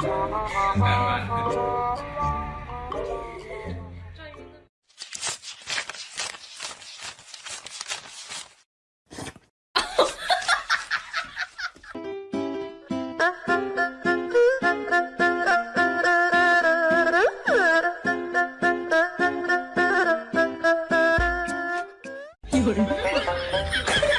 很难玩。有人。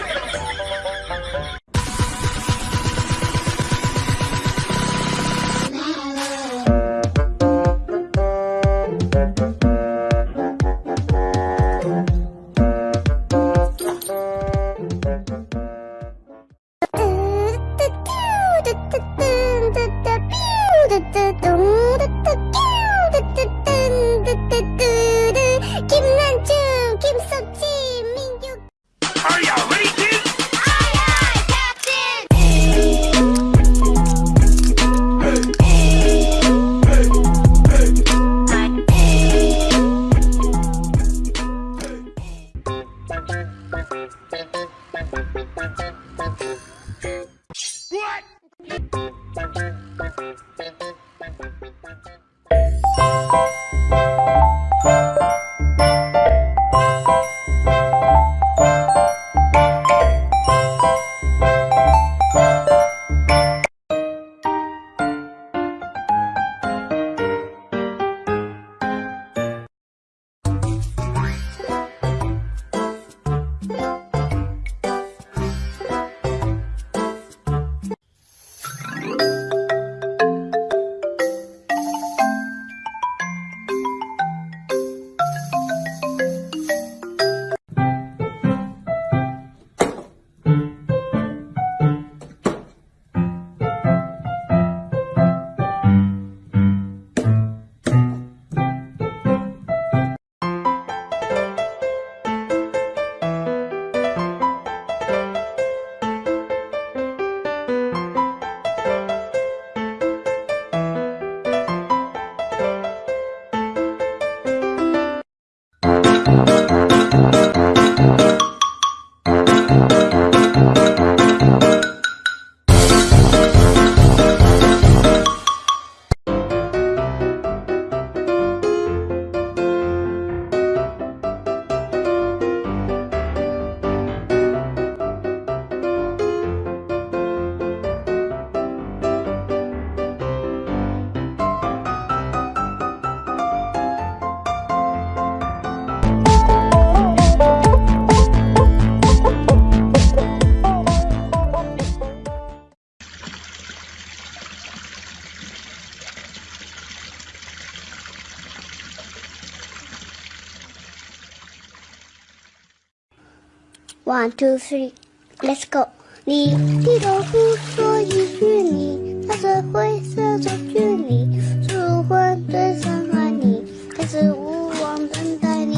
One, two, three, let's go！你低头不说一句，你踏着灰色走距离，树昏对上爱你，开始无望等待你。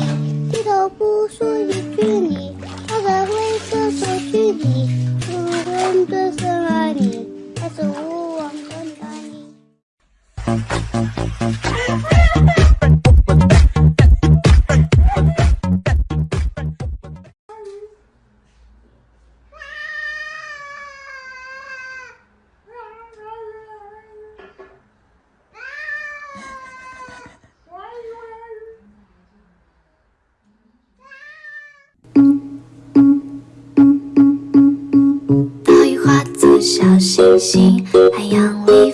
低头不说一句，你踏着灰色走距离，树昏对上爱你，开始无 小星星，海洋里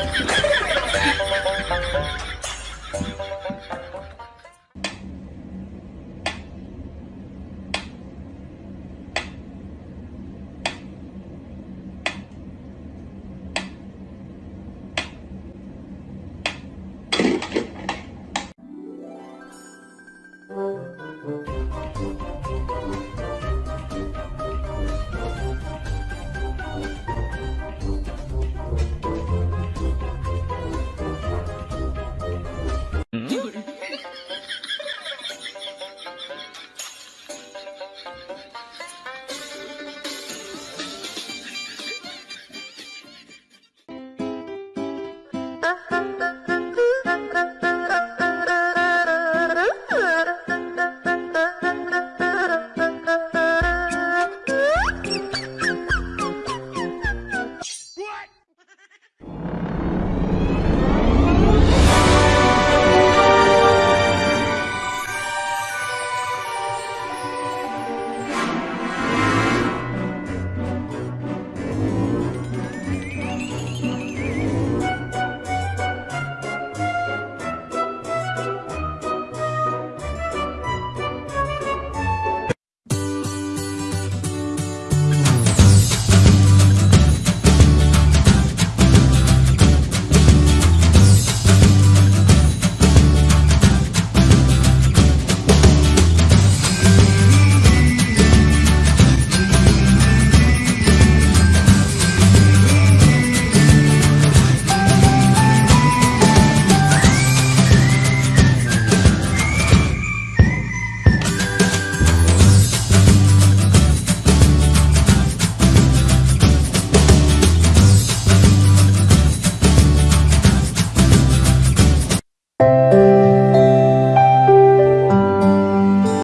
Oh, my God.